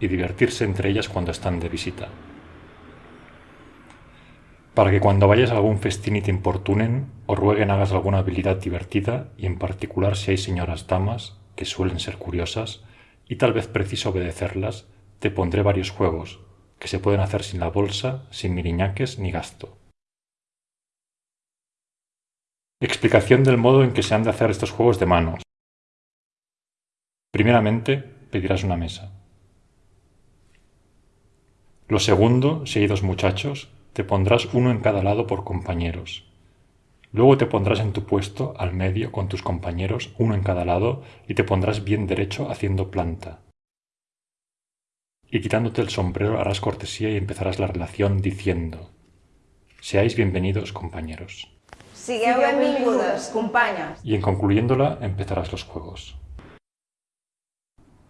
y divertirse entre ellas cuando están de visita. Para que cuando vayas a algún festín y te importunen o rueguen hagas alguna habilidad divertida y en particular si hay señoras damas, que suelen ser curiosas, y tal vez preciso obedecerlas, te pondré varios juegos, que se pueden hacer sin la bolsa, sin miriñaques ni gasto. Explicación del modo en que se han de hacer estos juegos de manos. Primeramente, pedirás una mesa. Lo segundo, si hay dos muchachos, te pondrás uno en cada lado por compañeros. Luego te pondrás en tu puesto, al medio, con tus compañeros, uno en cada lado, y te pondrás bien derecho haciendo planta. Y quitándote el sombrero harás cortesía y empezarás la relación diciendo Seáis bienvenidos, compañeros. Sigueu benvingudes, companyes. Y en concluyéndola empezarás los juegos.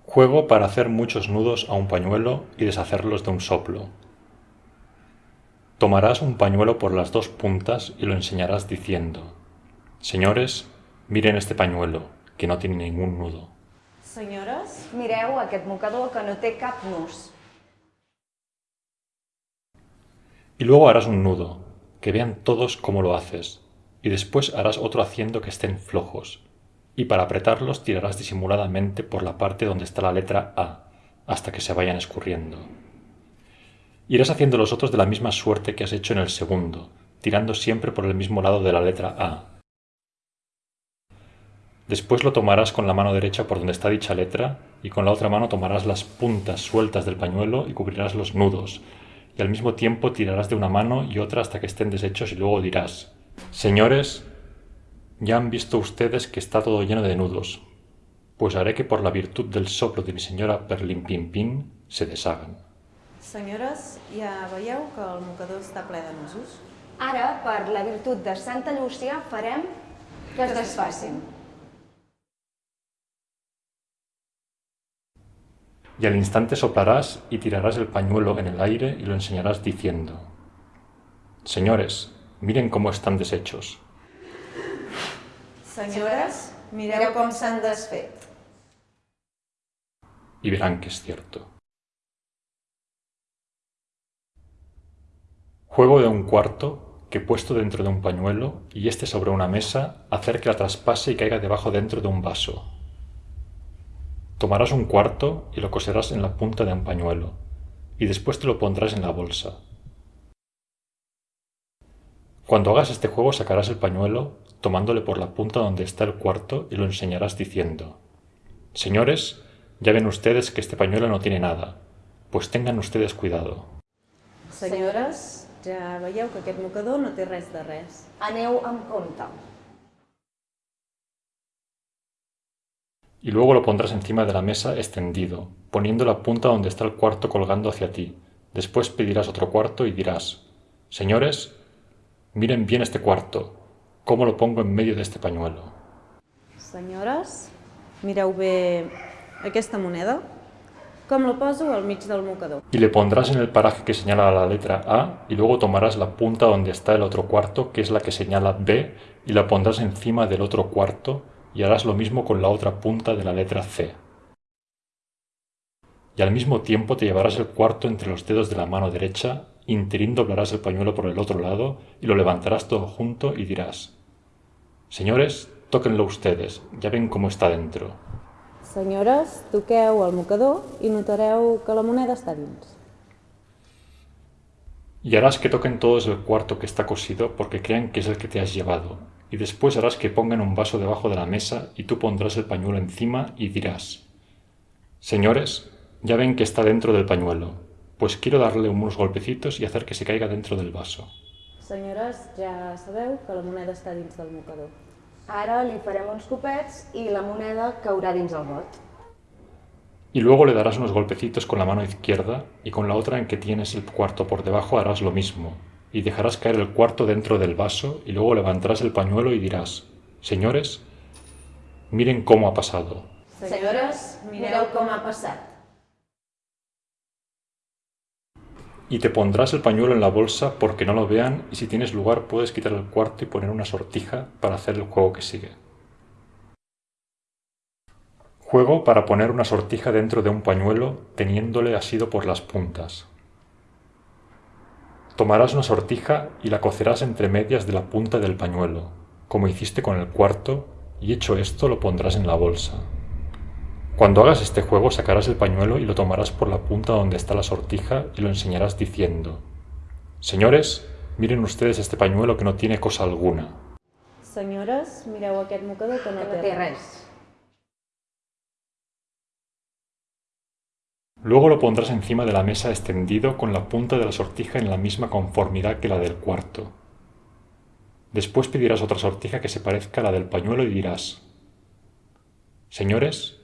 Juego para hacer muchos nudos a un pañuelo y deshacerlos de un soplo. Tomarás un pañuelo por las dos puntas y lo enseñarás diciendo Señores, miren este pañuelo, que no tiene ningún nudo. Senyores, mireu aquest mocador que no té cap nus. Y luego harás un nudo, que vean todos cómo lo haces, y después harás otro haciendo que estén flojos, y para apretarlos tirarás disimuladamente por la parte donde está la letra A, hasta que se vayan escurriendo. Irás haciendo los otros de la misma suerte que has hecho en el segundo, tirando siempre por el mismo lado de la letra A. Después lo tomarás con la mano derecha por donde está dicha letra y con la otra mano tomarás las puntas sueltas del pañuelo y cubrirás los nudos, y al mismo tiempo tirarás de una mano y otra hasta que estén deshechos y luego dirás, Señores, ya han visto ustedes que está todo lleno de nudos, pues haré que por la virtud del soplo de mi señora Perlimpimpín se deshagan. Senyores, ja veieu que el mocador està ple de nusos? Ara, per la virtut de Santa Llúcia, farem que es desfacin. Y al instante soplarás y tirarás el pañuelo en el aire y lo enseñarás diciendo, Señores, miren cómo están deshechos. Senyores, mireu com s'han desfet. y verán que es cierto. Juego de un cuarto que puesto dentro de un pañuelo y este sobre una mesa, hacer que la traspase y caiga debajo dentro de un vaso. Tomarás un cuarto y lo coserás en la punta de un pañuelo, y después te lo pondrás en la bolsa. Cuando hagas este juego sacarás el pañuelo, tomándole por la punta donde está el cuarto y lo enseñarás diciendo Señores, ya ven ustedes que este pañuelo no tiene nada, pues tengan ustedes cuidado. Senyores, ja veieu que aquest mocador no té res de res. Aneu amb compte. Y luego lo pondrás encima de la mesa extendido, poniendo la punta donde está el cuarto colgando hacia ti. Después pedirás otro cuarto y dirás, Señores, miren bien este cuarto, cómo lo pongo en medio de este pañuelo. Senyores, mireu bé aquesta moneda, com la poso al mig del mocador. Y le pondrás en el paraje que señala la letra A y luego tomarás la punta donde está el otro cuarto, que es la que señala B, y la pondrás encima del otro cuarto y harás lo mismo con la otra punta de la letra C. Y al mismo tiempo te llevarás el cuarto entre los dedos de la mano derecha, interín doblarás el pañuelo por el otro lado y lo levantarás todo junto y dirás, Señores, tóquenlo ustedes, ya ven cómo está dentro. Senyores, toqueu el mocador i notareu que la moneda està dins. Y harás que toquen todos el cuarto que está cosido porque crean que es el que te has llevado. Y después harás que pongan un vaso debajo de la mesa y tú pondrás el pañuelo encima y dirás, Señores, ya ven que está dentro del pañuelo, pues quiero darle unos golpecitos y hacer que se caiga dentro del vaso. Senyores, ja sabeu que la moneda està dins del mocador. Ara li farem uns copets i la moneda caurà dins el got. Y luego le darás unos golpecitos con la mano izquierda y con la otra en que tienes el cuarto por debajo harás lo mismo, y dejarás caer el cuarto dentro del vaso y luego levantarás el pañuelo y dirás, Señores, miren cómo ha pasado. Senyores, mireu com ha passat. Y te pondrás el pañuelo en la bolsa porque no lo vean y si tienes lugar puedes quitar el cuarto y poner una sortija para hacer el juego que sigue. Juego para poner una sortija dentro de un pañuelo teniéndole asido por las puntas. Tomarás una sortija y la cocerás entre medias de la punta del pañuelo, como hiciste con el cuarto, y hecho esto lo pondrás en la bolsa. Cuando hagas este juego sacarás el pañuelo y lo tomarás por la punta donde está la sortija y lo enseñarás diciendo Señores, miren ustedes este pañuelo que no tiene cosa alguna. Senyores, mireu aquest mocador que no, Que no té res. Luego lo pondrás encima de la mesa extendido con la punta de la sortija en la misma conformidad que la del cuarto. Después pedirás otra sortija que se parezca a la del pañuelo y dirás, Señores,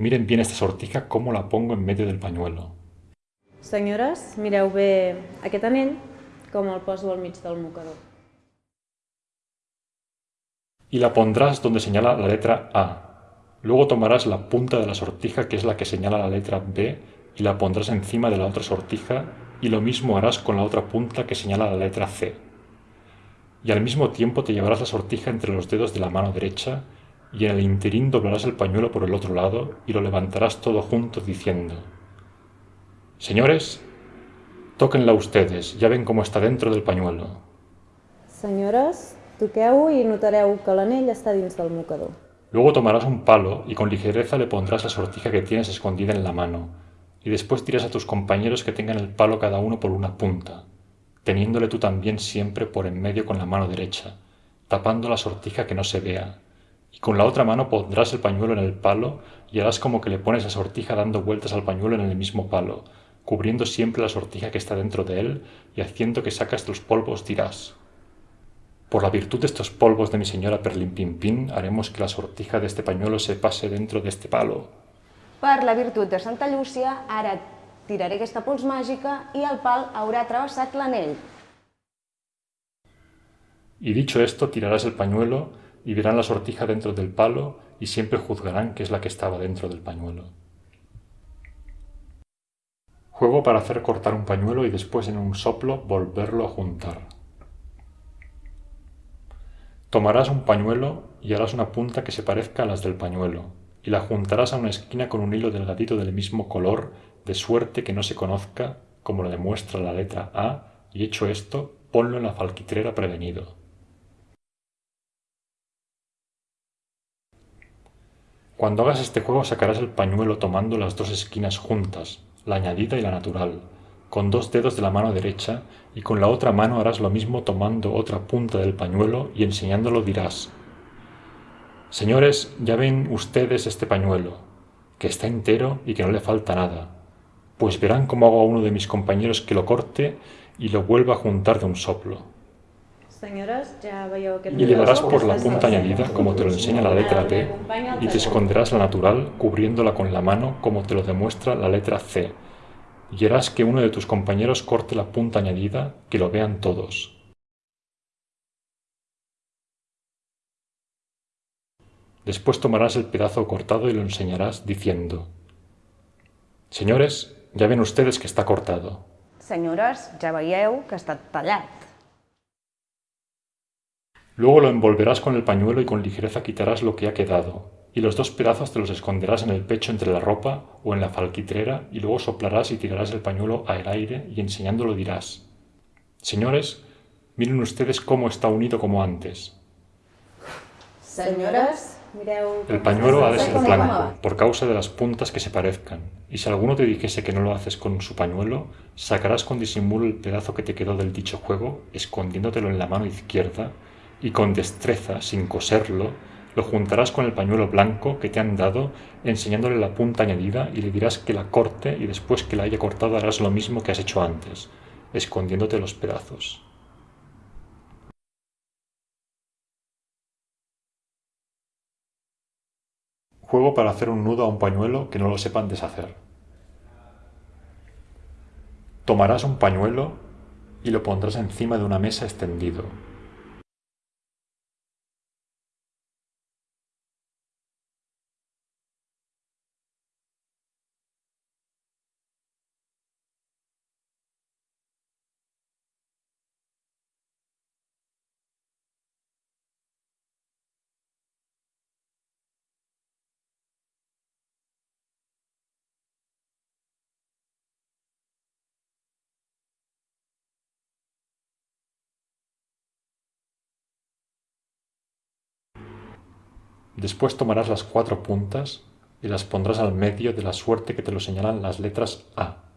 miren bien esta sortija cómo la pongo en medio del pañuelo. Senyores, mireu bé aquest anell, com el poso al mig del mocador. Y la pondrás donde señala la letra A. Luego tomarás la punta de la sortija que es la que señala la letra B y la pondrás encima de la otra sortija y lo mismo harás con la otra punta que señala la letra C. Y al mismo tiempo te llevarás la sortija entre los dedos de la mano derecha y en el interín doblarás el pañuelo por el otro lado y lo levantarás todo junto diciendo Señores, tóquenla ustedes, ya ven cómo está dentro del pañuelo. Senyores, toqueu i notareu que l'anell està dins del mocador. Luego tomarás un palo y con ligereza le pondrás la sortija que tienes escondida en la mano, y después dirás a tus compañeros que tengan el palo cada uno por una punta, teniéndole tú también siempre por en medio con la mano derecha, tapando la sortija que no se vea, y con la otra mano pondrás el pañuelo en el palo y harás como que le pones la sortija dando vueltas al pañuelo en el mismo palo, cubriendo siempre la sortija que está dentro de él y haciendo que sacas los polvos dirás por la virtud de estos polvos de mi señora Perlimpimpín, haremos que la sortija de este pañuelo se pase dentro de este palo. Per la virtut de Santa Llúcia, ara tiraré aquesta pols màgica i el pal haurà travessat l'anell. Y dicho esto, tirarás el pañuelo y verán la sortija dentro del palo y siempre juzgarán que es la que estaba dentro del pañuelo. Juego para hacer cortar un pañuelo y después en un soplo volverlo a juntar. Tomarás un pañuelo y harás una punta que se parezca a las del pañuelo, y la juntarás a una esquina con un hilo delgadito del mismo color, de suerte que no se conozca, como lo demuestra la letra A, y hecho esto, ponlo en la falquitrera prevenido. Cuando hagas este juego sacarás el pañuelo tomando las dos esquinas juntas, la añadida y la natural, con dos dedos de la mano derecha y con la otra mano harás lo mismo tomando otra punta del pañuelo y enseñándolo dirás Señores, ya ven ustedes este pañuelo, que está entero y que no le falta nada, pues verán cómo hago a uno de mis compañeros que lo corte y lo vuelva a juntar de un soplo. Senyores, ja veieu aquest Y le darás mocador por la que punta añadida, como te lo enseña la letra T, y te esconderás la natural cubriéndola con la mano, como te lo demuestra la letra C, y harás que uno de tus compañeros corte la punta añadida, que lo vean todos. Después tomarás el pedazo cortado y lo enseñarás diciendo, Señores, ya ven ustedes que está cortado. Senyores, ja veieu que estat tallat. Luego lo envolverás con el pañuelo y con ligereza quitarás lo que ha quedado, y los dos pedazos te los esconderás en el pecho entre la ropa o en la falquitrera y luego soplarás y tirarás el pañuelo al aire y enseñándolo dirás, Señores, miren ustedes cómo está unido como antes. Mireu... El pañuelo ha de ser blanco, por causa de las puntas que se parezcan, y si alguno te dijese que no lo haces con su pañuelo, sacarás con disimulo el pedazo que te quedó del dicho juego, escondiéndotelo en la mano izquierda, y con destreza, sin coserlo, lo juntarás con el pañuelo blanco que te han dado, enseñándole la punta añadida, y le dirás que la corte, y después que la haya cortado harás lo mismo que has hecho antes, escondiéndote los pedazos. Juego para hacer un nudo a un pañuelo que no lo sepan deshacer. Tomarás un pañuelo y lo pondrás encima de una mesa extendido. Después tomarás las cuatro puntas y las pondrás al medio de la suerte que te lo señalan las letras A.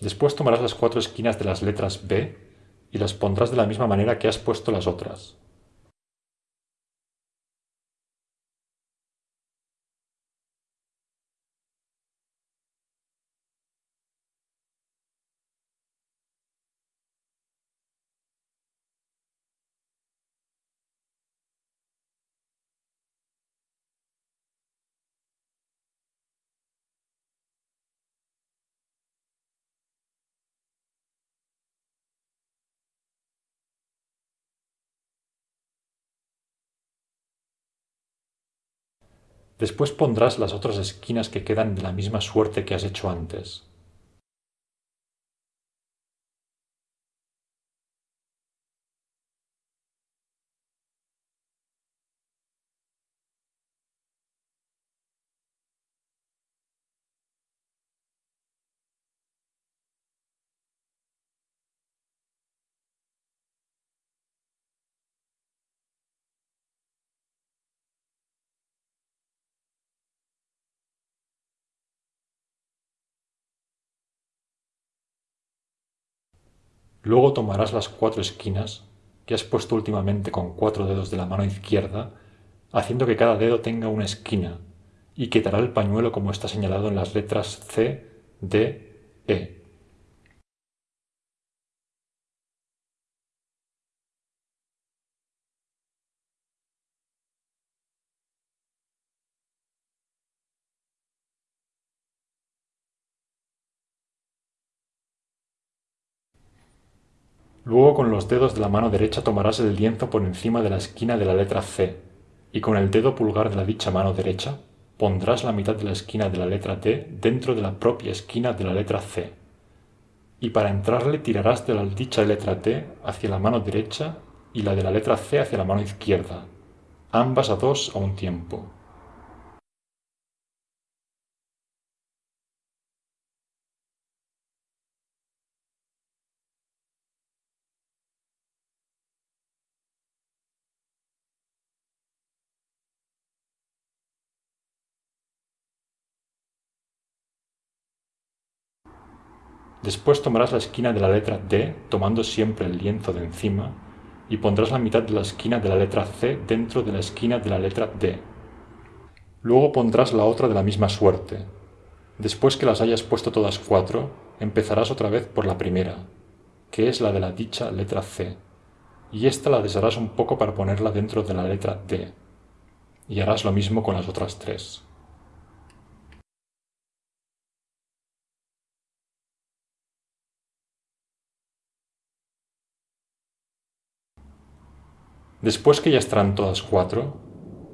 Después tomarás las cuatro esquinas de las letras B y las pondrás de la misma manera que has puesto las otras. Después pondrás las otras esquinas que quedan de la misma suerte que has hecho antes. Luego tomarás las cuatro esquinas que has puesto últimamente con cuatro dedos de la mano izquierda, haciendo que cada dedo tenga una esquina, y quitará el pañuelo como está señalado en las letras C, D, E. Luego con los dedos de la mano derecha tomarás el lienzo por encima de la esquina de la letra C, y con el dedo pulgar de la dicha mano derecha pondrás la mitad de la esquina de la letra D dentro de la propia esquina de la letra C. Y para entrarle tirarás de la dicha letra T hacia la mano derecha y la de la letra C hacia la mano izquierda, ambas a dos a un tiempo. Después tomarás la esquina de la letra D, tomando siempre el lienzo de encima, y pondrás la mitad de la esquina de la letra C dentro de la esquina de la letra D. Luego pondrás la otra de la misma suerte. Después que las hayas puesto todas cuatro, empezarás otra vez por la primera, que es la de la dicha letra C, y esta la desharás un poco para ponerla dentro de la letra D, y harás lo mismo con las otras tres. Después que ya estarán todas cuatro,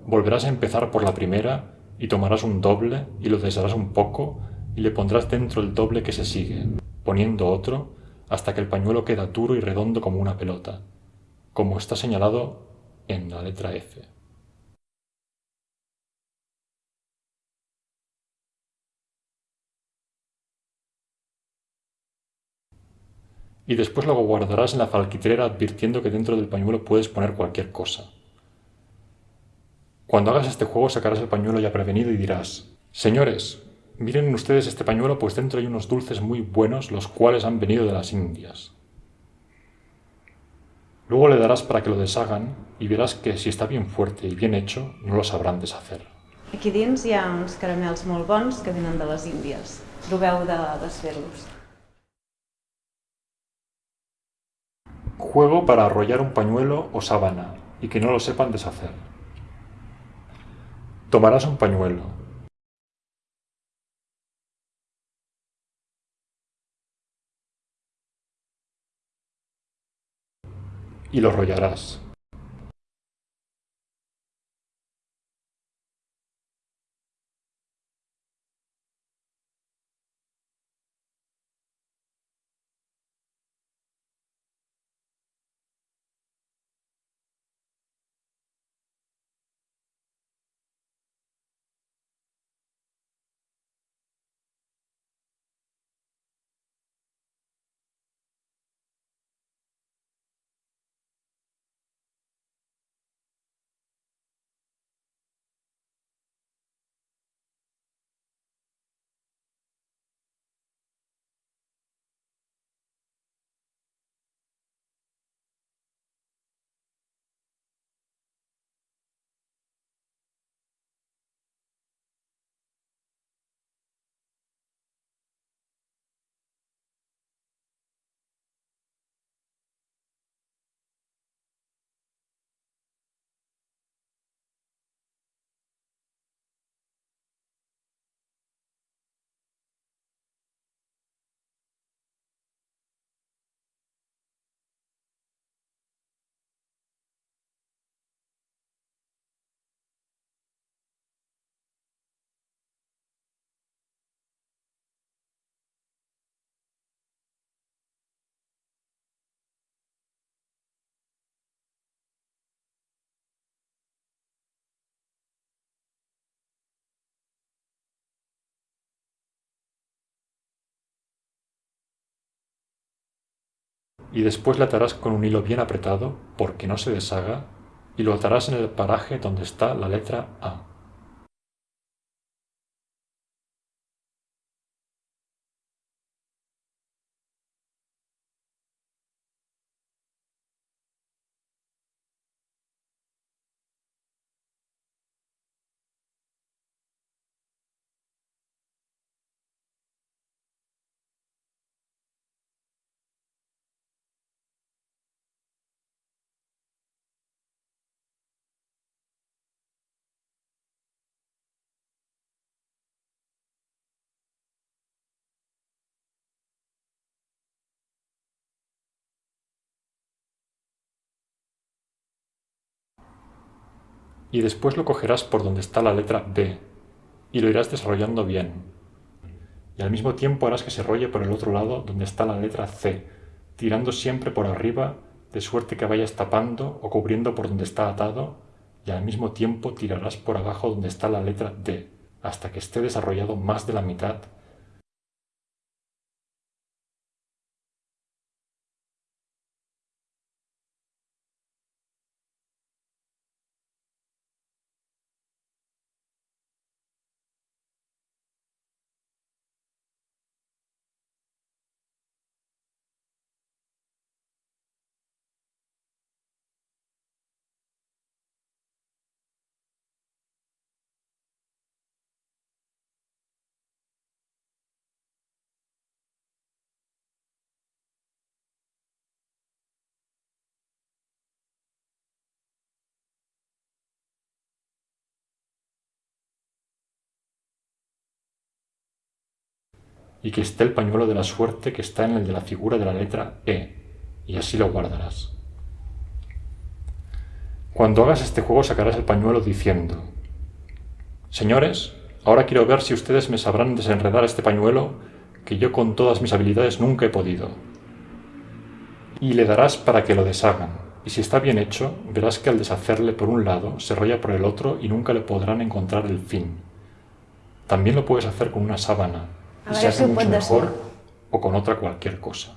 volverás a empezar por la primera y tomarás un doble y lo desharás un poco y le pondrás dentro el doble que se sigue, poniendo otro hasta que el pañuelo queda duro y redondo como una pelota, como está señalado en la letra F. y después lo guardarás en la falquitrera advirtiendo que dentro del pañuelo puedes poner cualquier cosa. Cuando hagas este juego sacarás el pañuelo ya prevenido y dirás, Señores, miren ustedes este pañuelo pues dentro hay unos dulces muy buenos los cuales han venido de las Indias. Luego le darás para que lo deshagan y verás que si está bien fuerte y bien hecho no lo sabrán deshacer. Aquí dins hi ha uns caramels que venen de. Proveu de desfer-los. Juego para arrollar un pañuelo o sábana y que no lo sepan deshacer. Tomarás un pañuelo. Y lo rollarás. Y después le atarás con un hilo bien apretado porque no se deshaga y lo atarás en el paraje donde está la letra A. y después lo cogerás por donde está la letra B y lo irás desarrollando bien. Y al mismo tiempo harás que se rolle por el otro lado donde está la letra C, tirando siempre por arriba de suerte que vayas tapando o cubriendo por donde está atado y al mismo tiempo tirarás por abajo donde está la letra D, hasta que esté desarrollado más de la mitad y que esté el pañuelo de la suerte que está en el de la figura de la letra E, y así lo guardarás. Cuando hagas este juego sacarás el pañuelo diciendo Señores, ahora quiero ver si ustedes me sabrán desenredar este pañuelo que yo con todas mis habilidades nunca he podido. Y le darás para que lo deshagan, y si está bien hecho, verás que al deshacerle por un lado, se rolla por el otro y nunca le podrán encontrar el fin. También lo puedes hacer con una sábana, y se hace mucho mejor o con otra cualquier cosa.